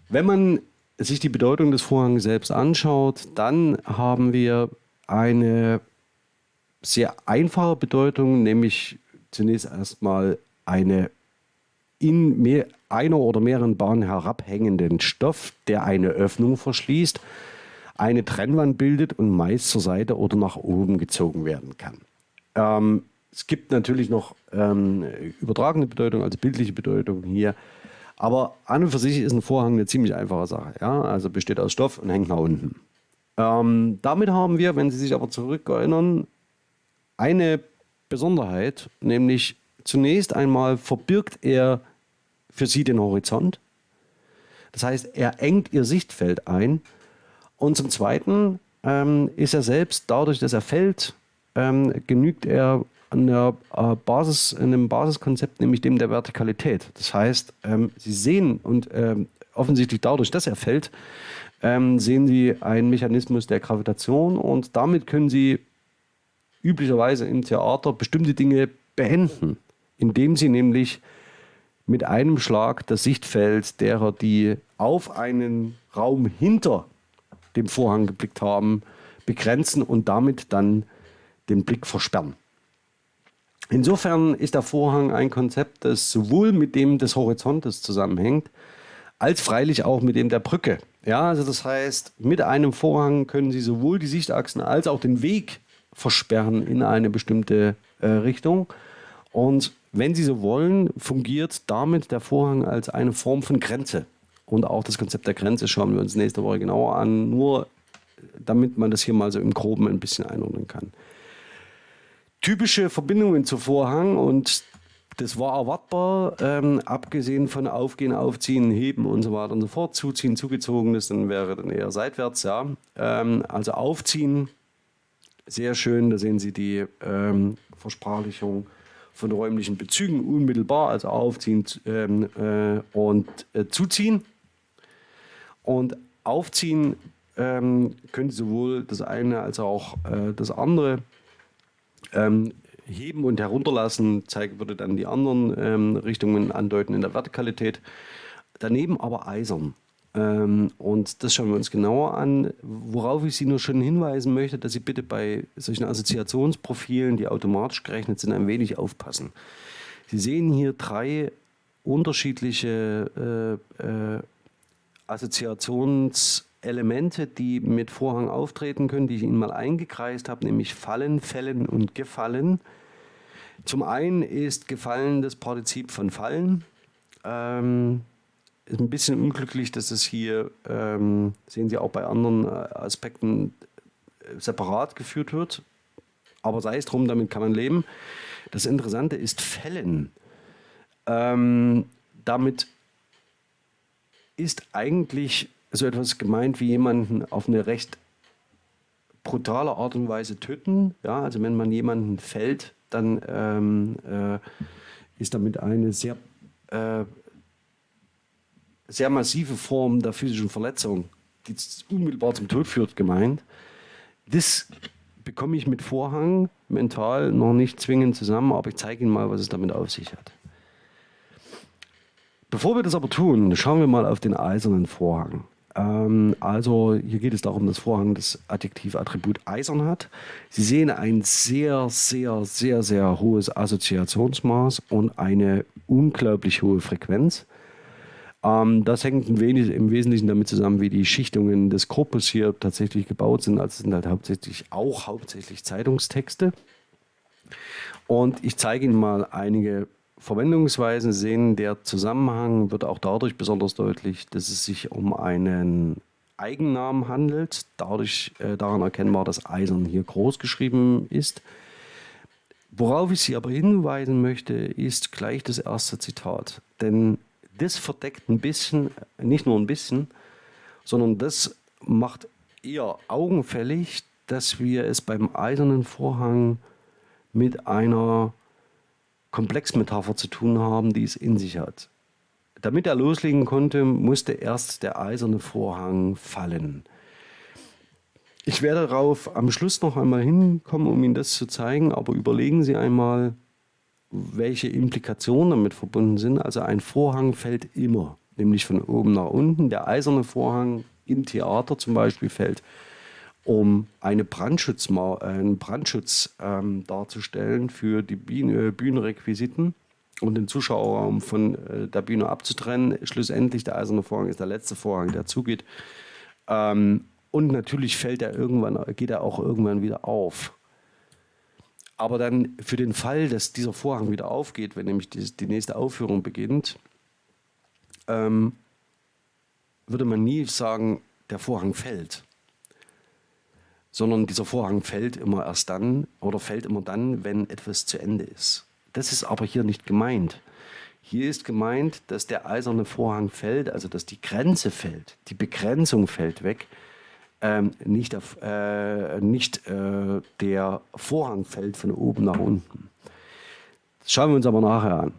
Wenn man sich die Bedeutung des Vorhangs selbst anschaut, dann haben wir eine sehr einfache Bedeutung, nämlich zunächst erstmal eine in mehr, einer oder mehreren Bahnen herabhängenden Stoff, der eine Öffnung verschließt, eine Trennwand bildet und meist zur Seite oder nach oben gezogen werden kann. Ähm, es gibt natürlich noch ähm, übertragene Bedeutung, also bildliche Bedeutung hier. Aber an und für sich ist ein Vorhang eine ziemlich einfache Sache. Ja? Also besteht aus Stoff und hängt nach unten. Ähm, damit haben wir, wenn Sie sich aber zurückerinnern, eine Besonderheit, nämlich zunächst einmal verbirgt er für Sie den Horizont. Das heißt, er engt Ihr Sichtfeld ein. Und zum Zweiten ähm, ist er selbst, dadurch, dass er fällt, ähm, genügt er an der äh, Basis, in einem Basiskonzept, nämlich dem der Vertikalität. Das heißt, ähm, Sie sehen und ähm, offensichtlich dadurch, dass er fällt, ähm, sehen Sie einen Mechanismus der Gravitation und damit können Sie üblicherweise im Theater bestimmte Dinge beenden, indem Sie nämlich mit einem Schlag das Sichtfeld derer, die auf einen Raum hinter dem Vorhang geblickt haben, begrenzen und damit dann den Blick versperren. Insofern ist der Vorhang ein Konzept, das sowohl mit dem des Horizontes zusammenhängt, als freilich auch mit dem der Brücke. Ja, also das heißt, mit einem Vorhang können Sie sowohl die Sichtachsen als auch den Weg versperren in eine bestimmte äh, Richtung. Und wenn Sie so wollen, fungiert damit der Vorhang als eine Form von Grenze. Und auch das Konzept der Grenze schauen wir uns nächste Woche genauer an, nur damit man das hier mal so im Groben ein bisschen einordnen kann typische Verbindungen zu Vorhang und das war erwartbar, ähm, abgesehen von Aufgehen, Aufziehen, Heben und so weiter und so fort. Zuziehen, zugezogenes, dann wäre dann eher seitwärts, ja. Ähm, also Aufziehen, sehr schön, da sehen Sie die ähm, Versprachlichung von räumlichen Bezügen unmittelbar, also Aufziehen ähm, äh, und äh, Zuziehen. Und Aufziehen ähm, könnte sowohl das eine als auch äh, das andere ähm, heben und herunterlassen zeigt, würde dann die anderen ähm, Richtungen andeuten in der Vertikalität. Daneben aber eisern. Ähm, und das schauen wir uns genauer an. Worauf ich Sie nur schon hinweisen möchte, dass Sie bitte bei solchen Assoziationsprofilen, die automatisch gerechnet sind, ein wenig aufpassen. Sie sehen hier drei unterschiedliche äh, äh, Assoziations- Elemente, die mit Vorhang auftreten können, die ich Ihnen mal eingekreist habe, nämlich Fallen, Fällen und Gefallen. Zum einen ist Gefallen das Partizip von Fallen. Ähm, ist ein bisschen unglücklich, dass es hier, ähm, sehen Sie auch bei anderen äh, Aspekten, äh, separat geführt wird. Aber sei es drum, damit kann man leben. Das Interessante ist Fällen. Ähm, damit ist eigentlich so etwas gemeint wie jemanden auf eine recht brutale Art und Weise töten. Ja, also wenn man jemanden fällt, dann ähm, äh, ist damit eine sehr, äh, sehr massive Form der physischen Verletzung, die unmittelbar zum Tod führt, gemeint. Das bekomme ich mit Vorhang mental noch nicht zwingend zusammen, aber ich zeige Ihnen mal, was es damit auf sich hat. Bevor wir das aber tun, schauen wir mal auf den eisernen Vorhang. Ähm, also hier geht es darum, dass Vorhang das Adjektivattribut eisern hat. Sie sehen ein sehr, sehr, sehr, sehr hohes Assoziationsmaß und eine unglaublich hohe Frequenz. Ähm, das hängt ein wenig, im Wesentlichen damit zusammen, wie die Schichtungen des Korpus hier tatsächlich gebaut sind. Also sind halt hauptsächlich auch hauptsächlich Zeitungstexte. Und ich zeige Ihnen mal einige Verwendungsweisen sehen, der Zusammenhang wird auch dadurch besonders deutlich, dass es sich um einen Eigennamen handelt, dadurch äh, daran erkennbar, dass Eisern hier groß geschrieben ist. Worauf ich Sie aber hinweisen möchte, ist gleich das erste Zitat. Denn das verdeckt ein bisschen, nicht nur ein bisschen, sondern das macht eher augenfällig, dass wir es beim eisernen Vorhang mit einer Komplexmetapher zu tun haben, die es in sich hat. Damit er loslegen konnte, musste erst der eiserne Vorhang fallen. Ich werde darauf am Schluss noch einmal hinkommen, um Ihnen das zu zeigen, aber überlegen Sie einmal, welche Implikationen damit verbunden sind. Also ein Vorhang fällt immer, nämlich von oben nach unten. Der eiserne Vorhang im Theater zum Beispiel fällt, um eine Brandschutzma einen Brandschutz ähm, darzustellen für die Bühne, Bühnenrequisiten und den Zuschauerraum von äh, der Bühne abzutrennen. Schlussendlich der eiserne Vorhang ist der letzte Vorhang, der zugeht. Ähm, und natürlich fällt er irgendwann, geht er auch irgendwann wieder auf. Aber dann für den Fall, dass dieser Vorhang wieder aufgeht, wenn nämlich die, die nächste Aufführung beginnt, ähm, würde man nie sagen, der Vorhang fällt. Sondern dieser Vorhang fällt immer erst dann oder fällt immer dann, wenn etwas zu Ende ist. Das ist aber hier nicht gemeint. Hier ist gemeint, dass der eiserne Vorhang fällt, also dass die Grenze fällt, die Begrenzung fällt weg, ähm, nicht, auf, äh, nicht äh, der Vorhang fällt von oben nach unten. Das schauen wir uns aber nachher an.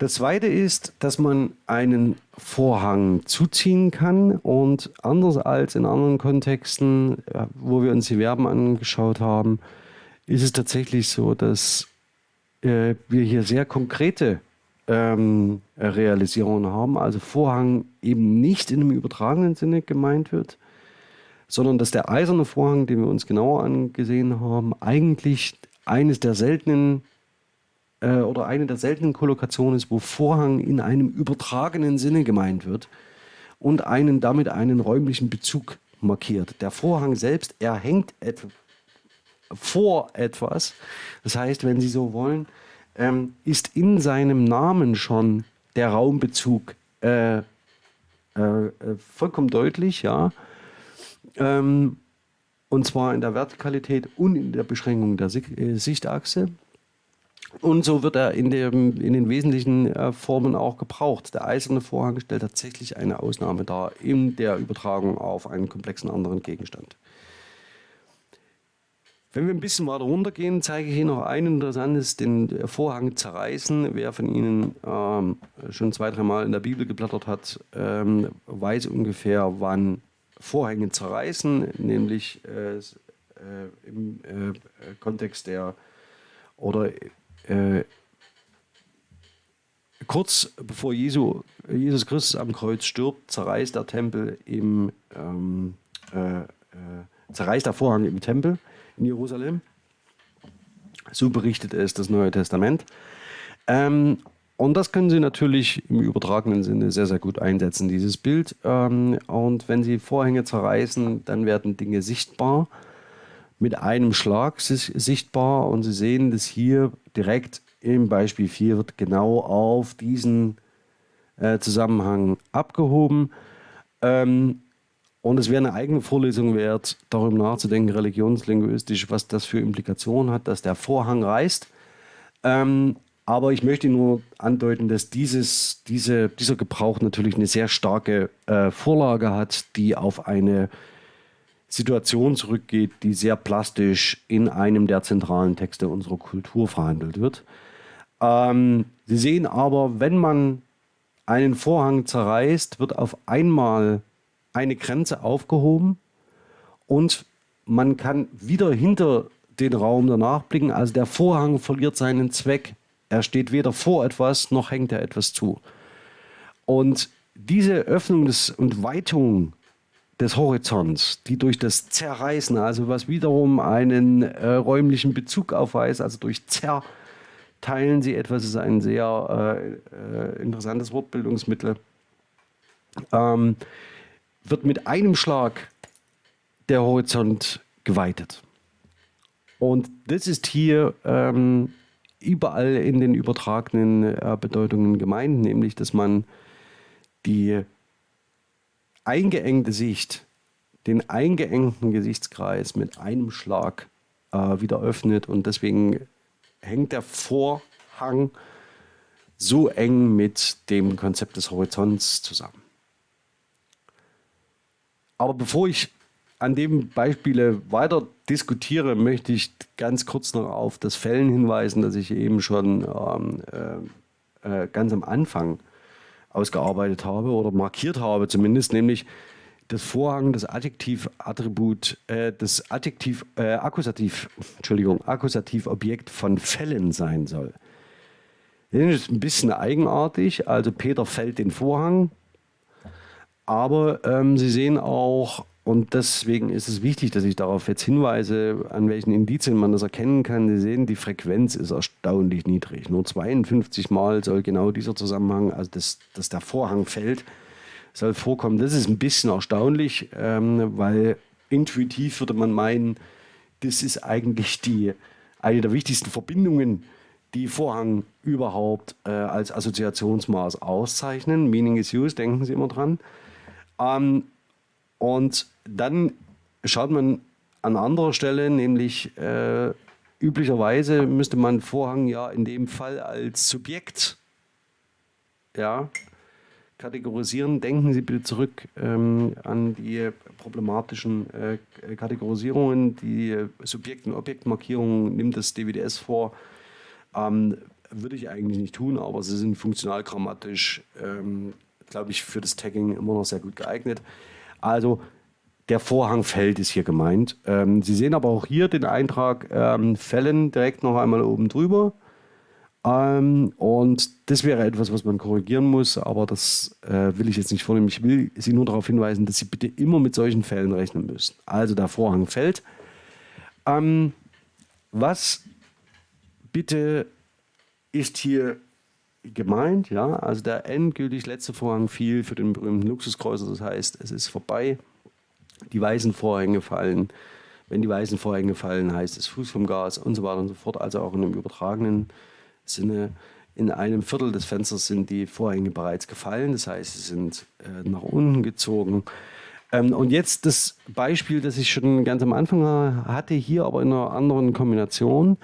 Das zweite ist, dass man einen Vorhang zuziehen kann und anders als in anderen Kontexten, wo wir uns die Verben angeschaut haben, ist es tatsächlich so, dass äh, wir hier sehr konkrete ähm, Realisierungen haben. Also Vorhang eben nicht in einem übertragenen Sinne gemeint wird, sondern dass der eiserne Vorhang, den wir uns genauer angesehen haben, eigentlich eines der seltenen äh, oder eine der seltenen Kollokationen ist, wo Vorhang in einem übertragenen Sinne gemeint wird und einen damit einen räumlichen Bezug markiert. Der Vorhang selbst, er hängt et vor etwas. Das heißt, wenn Sie so wollen, ähm, ist in seinem Namen schon der Raumbezug äh, äh, äh vollkommen deutlich, ja. Ähm, und zwar in der Vertikalität und in der Beschränkung der äh, Sichtachse. Und so wird er in, dem, in den wesentlichen äh, Formen auch gebraucht. Der eiserne Vorhang stellt tatsächlich eine Ausnahme dar in der Übertragung auf einen komplexen anderen Gegenstand. Wenn wir ein bisschen weiter runtergehen, zeige ich Ihnen noch ein interessantes, den Vorhang zerreißen. Wer von Ihnen ähm, schon zwei, dreimal in der Bibel geblättert hat, ähm, weiß ungefähr, wann Vorhänge zerreißen, nämlich äh, äh, im äh, Kontext der oder äh, kurz bevor Jesu, Jesus Christus am Kreuz stirbt, zerreißt der Tempel im ähm, äh, äh, zerreißt der Vorhang im Tempel in Jerusalem. So berichtet es das Neue Testament. Ähm, und das können Sie natürlich im übertragenen Sinne sehr, sehr gut einsetzen, dieses Bild. Ähm, und wenn Sie Vorhänge zerreißen, dann werden Dinge sichtbar, mit einem Schlag sichtbar. Und Sie sehen das hier direkt im Beispiel 4 wird genau auf diesen äh, Zusammenhang abgehoben. Ähm, und es wäre eine eigene Vorlesung wert, darüber nachzudenken, religionslinguistisch, was das für Implikationen hat, dass der Vorhang reißt. Ähm, aber ich möchte nur andeuten, dass dieses, diese, dieser Gebrauch natürlich eine sehr starke äh, Vorlage hat, die auf eine Situation zurückgeht, die sehr plastisch in einem der zentralen Texte unserer Kultur verhandelt wird. Ähm, Sie sehen aber, wenn man einen Vorhang zerreißt, wird auf einmal eine Grenze aufgehoben und man kann wieder hinter den Raum danach blicken. Also der Vorhang verliert seinen Zweck. Er steht weder vor etwas, noch hängt er etwas zu. Und diese Öffnung des, und Weitung des Horizonts, die durch das Zerreißen, also was wiederum einen äh, räumlichen Bezug aufweist, also durch Zerteilen sie etwas, ist ein sehr äh, äh, interessantes Wortbildungsmittel, ähm, wird mit einem Schlag der Horizont geweitet. Und das ist hier ähm, überall in den übertragenen äh, Bedeutungen gemeint, nämlich dass man die eingeengte Sicht, den eingeengten Gesichtskreis mit einem Schlag äh, wieder öffnet und deswegen hängt der Vorhang so eng mit dem Konzept des Horizonts zusammen. Aber bevor ich an dem Beispiele weiter diskutiere, möchte ich ganz kurz noch auf das Fällen hinweisen, das ich eben schon ähm, äh, äh, ganz am Anfang ausgearbeitet habe oder markiert habe zumindest, nämlich das Vorhang, das Adjektivattribut, äh, das Adjektiv, äh, Akkusativ, Entschuldigung, Akkusativobjekt von Fällen sein soll. Das ist ein bisschen eigenartig. Also Peter fällt den Vorhang, aber ähm, Sie sehen auch und deswegen ist es wichtig, dass ich darauf jetzt hinweise, an welchen Indizien man das erkennen kann. Sie sehen, die Frequenz ist erstaunlich niedrig. Nur 52 Mal soll genau dieser Zusammenhang, also dass, dass der Vorhang fällt, soll vorkommen. Das ist ein bisschen erstaunlich, ähm, weil intuitiv würde man meinen, das ist eigentlich die, eine der wichtigsten Verbindungen, die Vorhang überhaupt äh, als Assoziationsmaß auszeichnen. Meaning is used, denken Sie immer dran. Ähm, und dann schaut man an anderer Stelle, nämlich äh, üblicherweise müsste man Vorhang ja in dem Fall als Subjekt ja, kategorisieren. Denken Sie bitte zurück ähm, an die problematischen äh, Kategorisierungen. Die Subjekt- und Objektmarkierung nimmt das DWDS vor. Ähm, würde ich eigentlich nicht tun, aber sie sind funktional grammatisch, ähm, glaube ich, für das Tagging immer noch sehr gut geeignet. Also der Vorhang fällt ist hier gemeint. Ähm, Sie sehen aber auch hier den Eintrag ähm, Fällen direkt noch einmal oben drüber. Ähm, und das wäre etwas, was man korrigieren muss, aber das äh, will ich jetzt nicht vornehmen. Ich will Sie nur darauf hinweisen, dass Sie bitte immer mit solchen Fällen rechnen müssen. Also der Vorhang fällt. Ähm, was bitte ist hier gemeint, ja, also der endgültig letzte Vorhang fiel für den berühmten Luxuskreuzer, das heißt, es ist vorbei, die weißen Vorhänge fallen. Wenn die weißen Vorhänge fallen, heißt es Fuß vom Gas und so weiter und so fort, also auch in einem übertragenen Sinne. In einem Viertel des Fensters sind die Vorhänge bereits gefallen, das heißt, sie sind äh, nach unten gezogen. Ähm, und jetzt das Beispiel, das ich schon ganz am Anfang hatte, hier aber in einer anderen Kombination.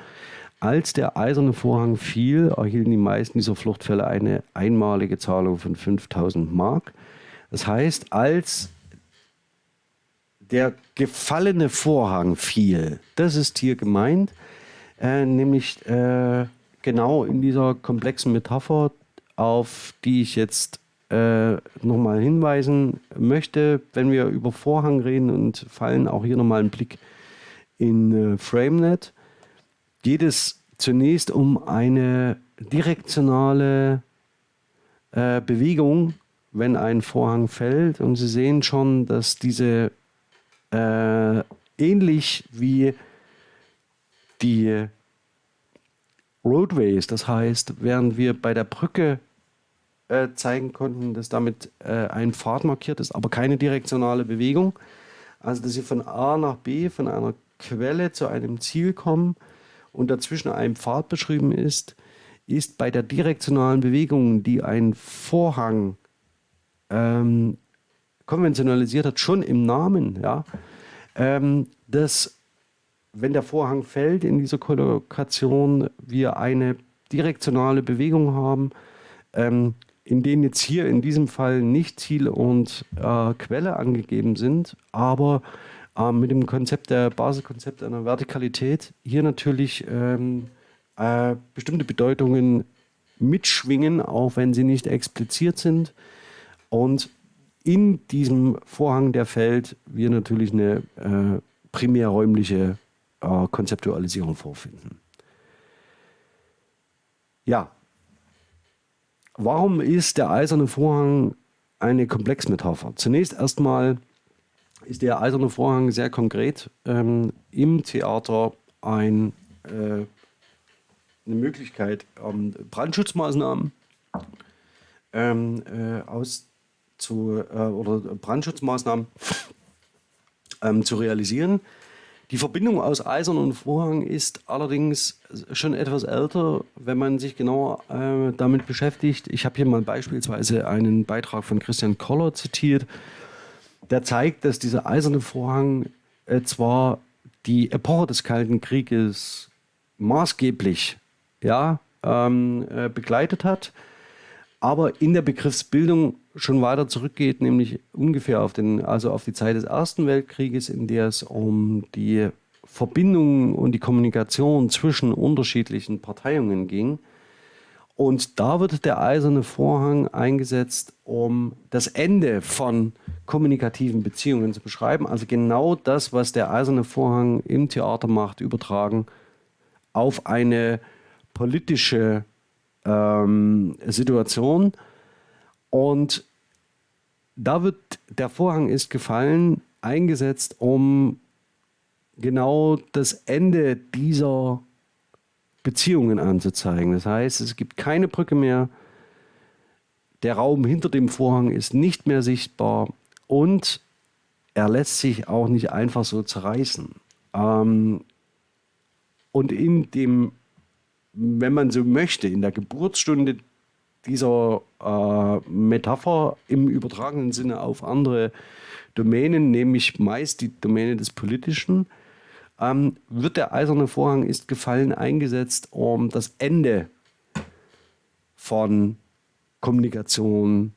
Als der eiserne Vorhang fiel, erhielten die meisten dieser Fluchtfälle eine einmalige Zahlung von 5000 Mark. Das heißt, als der gefallene Vorhang fiel, das ist hier gemeint, äh, nämlich äh, genau in dieser komplexen Metapher, auf die ich jetzt äh, nochmal hinweisen möchte, wenn wir über Vorhang reden und fallen auch hier nochmal einen Blick in äh, FrameNet geht es zunächst um eine direktionale äh, Bewegung, wenn ein Vorhang fällt. Und Sie sehen schon, dass diese äh, ähnlich wie die Roadways, das heißt, während wir bei der Brücke äh, zeigen konnten, dass damit äh, ein Pfad markiert ist, aber keine direktionale Bewegung. Also, dass Sie von A nach B, von einer Quelle zu einem Ziel kommen, und dazwischen ein Pfad beschrieben ist, ist bei der direktionalen Bewegung, die ein Vorhang ähm, konventionalisiert hat, schon im Namen, ja, ähm, dass wenn der Vorhang fällt in dieser Kollokation, wir eine direktionale Bewegung haben, ähm, in denen jetzt hier in diesem Fall nicht Ziel und äh, Quelle angegeben sind, aber ähm, mit dem Konzept der Basiskonzept einer Vertikalität hier natürlich ähm, äh, bestimmte Bedeutungen mitschwingen, auch wenn sie nicht expliziert sind. Und in diesem Vorhang, der fällt, wir natürlich eine äh, primärräumliche äh, Konzeptualisierung vorfinden. Ja, warum ist der eiserne Vorhang eine Komplexmetapher? Zunächst erstmal ist der Eiserne Vorhang sehr konkret ähm, im Theater ein, äh, eine Möglichkeit, ähm, Brandschutzmaßnahmen ähm, äh, auszu, äh, oder Brandschutzmaßnahmen ähm, zu realisieren. Die Verbindung aus Eisern und Vorhang ist allerdings schon etwas älter, wenn man sich genauer äh, damit beschäftigt. Ich habe hier mal beispielsweise einen Beitrag von Christian Koller zitiert, der zeigt, dass dieser eiserne Vorhang äh, zwar die Epoche des Kalten Krieges maßgeblich ja, ähm, äh, begleitet hat, aber in der Begriffsbildung schon weiter zurückgeht, nämlich ungefähr auf, den, also auf die Zeit des Ersten Weltkrieges, in der es um die Verbindung und die Kommunikation zwischen unterschiedlichen Parteiungen ging. Und da wird der eiserne Vorhang eingesetzt, um das Ende von kommunikativen Beziehungen zu beschreiben. Also genau das, was der eiserne Vorhang im Theater macht, übertragen auf eine politische ähm, Situation. Und da wird der Vorhang ist gefallen, eingesetzt, um genau das Ende dieser Beziehungen anzuzeigen. Das heißt, es gibt keine Brücke mehr, der Raum hinter dem Vorhang ist nicht mehr sichtbar und er lässt sich auch nicht einfach so zerreißen. Ähm, und in dem, wenn man so möchte, in der Geburtsstunde dieser äh, Metapher im übertragenen Sinne auf andere Domänen, nämlich meist die Domäne des Politischen, ähm, wird der eiserne Vorhang ist gefallen eingesetzt, um das Ende von Kommunikation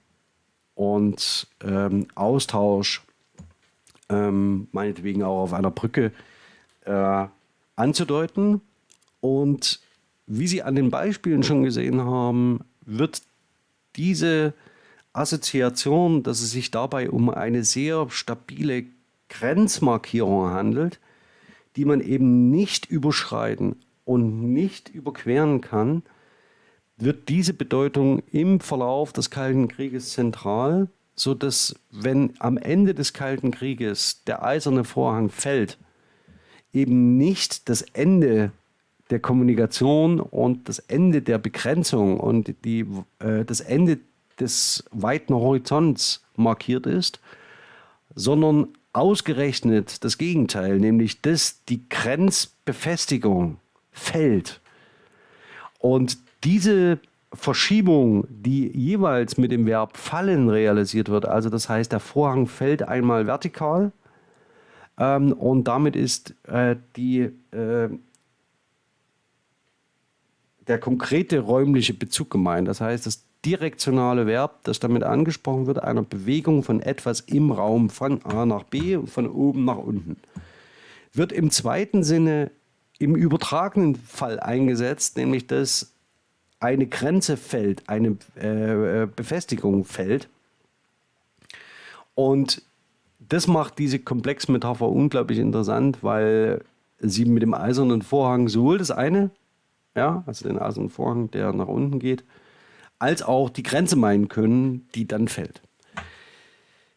und ähm, Austausch, ähm, meinetwegen auch auf einer Brücke, äh, anzudeuten. Und wie Sie an den Beispielen schon gesehen haben, wird diese Assoziation, dass es sich dabei um eine sehr stabile Grenzmarkierung handelt, die man eben nicht überschreiten und nicht überqueren kann, wird diese Bedeutung im Verlauf des Kalten Krieges zentral, sodass wenn am Ende des Kalten Krieges der eiserne Vorhang fällt, eben nicht das Ende der Kommunikation und das Ende der Begrenzung und die, äh, das Ende des weiten Horizonts markiert ist, sondern ausgerechnet das Gegenteil, nämlich dass die Grenzbefestigung fällt. Und diese Verschiebung, die jeweils mit dem Verb fallen realisiert wird, also das heißt, der Vorhang fällt einmal vertikal ähm, und damit ist äh, die, äh, der konkrete räumliche Bezug gemeint. Das heißt, das direktionale Verb, das damit angesprochen wird, einer Bewegung von etwas im Raum von A nach B und von oben nach unten, wird im zweiten Sinne im übertragenen Fall eingesetzt, nämlich dass eine Grenze fällt, eine äh, Befestigung fällt. Und das macht diese Komplexmetapher unglaublich interessant, weil sie mit dem eisernen Vorhang sowohl das eine, ja, also den eisernen Vorhang, der nach unten geht, als auch die Grenze meinen können, die dann fällt.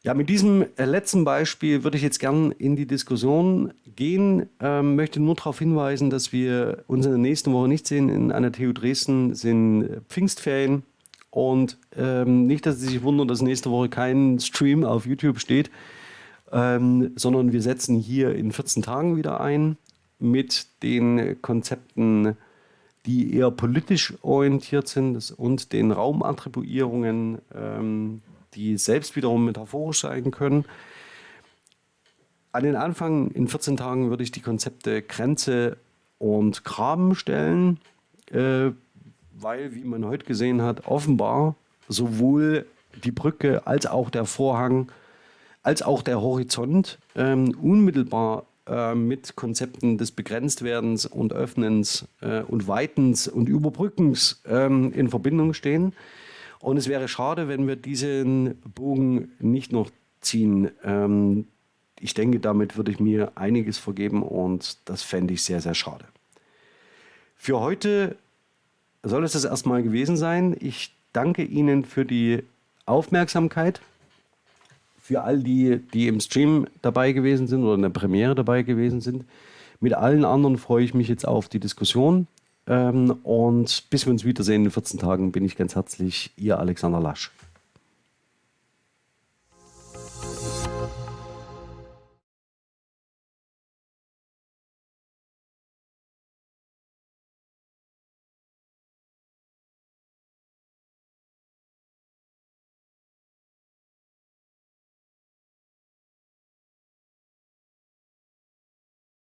Ja, mit diesem äh, letzten Beispiel würde ich jetzt gern in die Diskussion gehen. Ähm, möchte nur darauf hinweisen, dass wir uns in der nächsten Woche nicht sehen. In einer TU Dresden sind äh, Pfingstferien. Und ähm, nicht, dass Sie sich wundern, dass nächste Woche kein Stream auf YouTube steht, ähm, sondern wir setzen hier in 14 Tagen wieder ein mit den Konzepten die eher politisch orientiert sind und den Raumattribuierungen, ähm, die selbst wiederum metaphorisch sein können. An den Anfang in 14 Tagen würde ich die Konzepte Grenze und Graben stellen, äh, weil, wie man heute gesehen hat, offenbar sowohl die Brücke als auch der Vorhang als auch der Horizont ähm, unmittelbar äh, mit Konzepten des Begrenztwerdens und Öffnens äh, und Weitens und Überbrückens ähm, in Verbindung stehen. Und es wäre schade, wenn wir diesen Bogen nicht noch ziehen. Ähm, ich denke, damit würde ich mir einiges vergeben und das fände ich sehr, sehr schade. Für heute soll es das erstmal gewesen sein. Ich danke Ihnen für die Aufmerksamkeit für all die, die im Stream dabei gewesen sind oder in der Premiere dabei gewesen sind. Mit allen anderen freue ich mich jetzt auf die Diskussion. Ähm, und bis wir uns wiedersehen in 14 Tagen bin ich ganz herzlich Ihr Alexander Lasch.